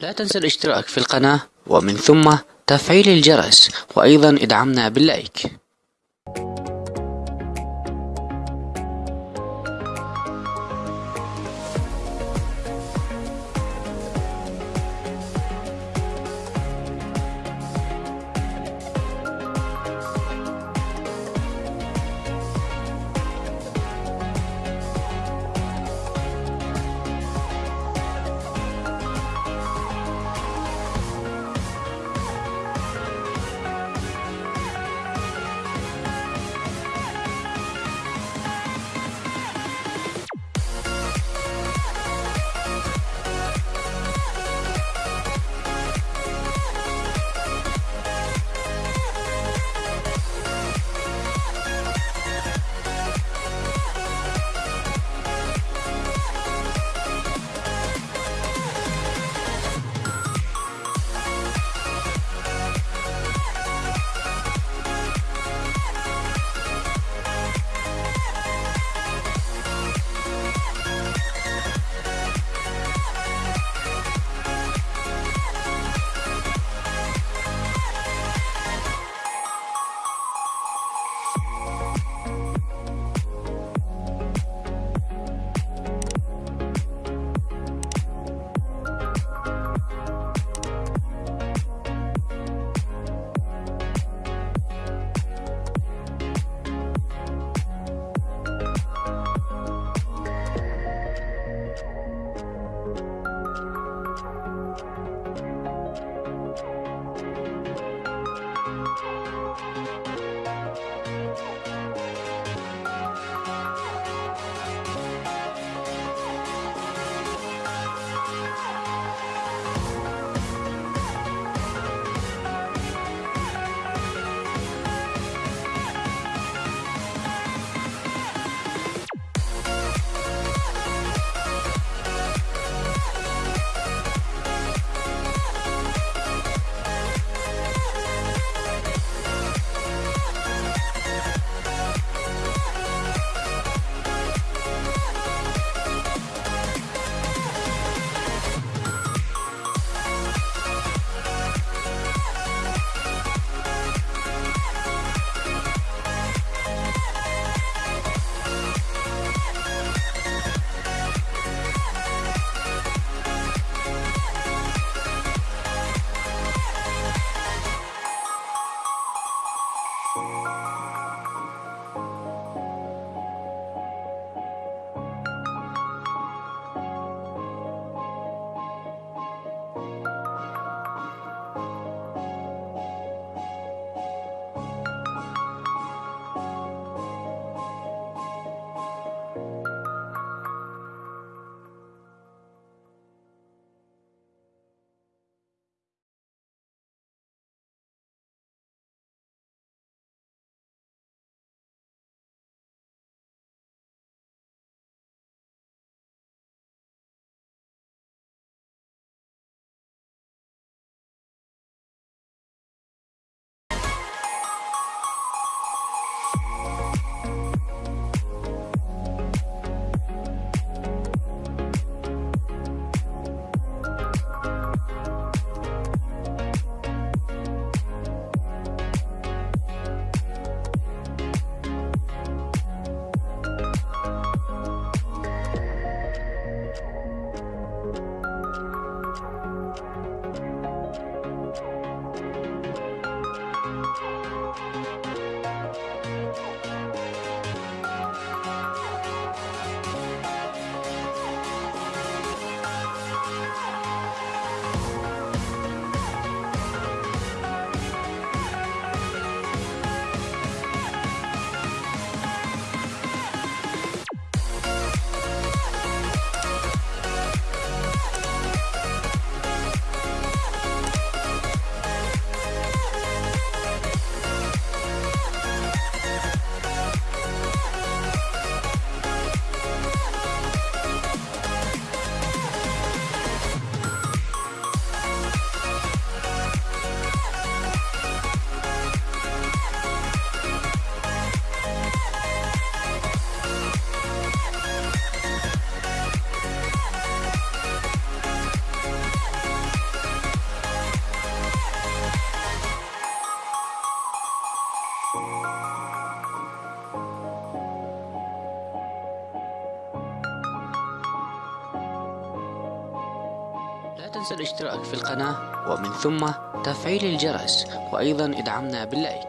لا تنسى الاشتراك في القناة ومن ثم تفعيل الجرس وأيضا ادعمنا باللايك. لا تنسى الاشتراك في القناة ومن ثم تفعيل الجرس وأيضا ادعمنا باللايك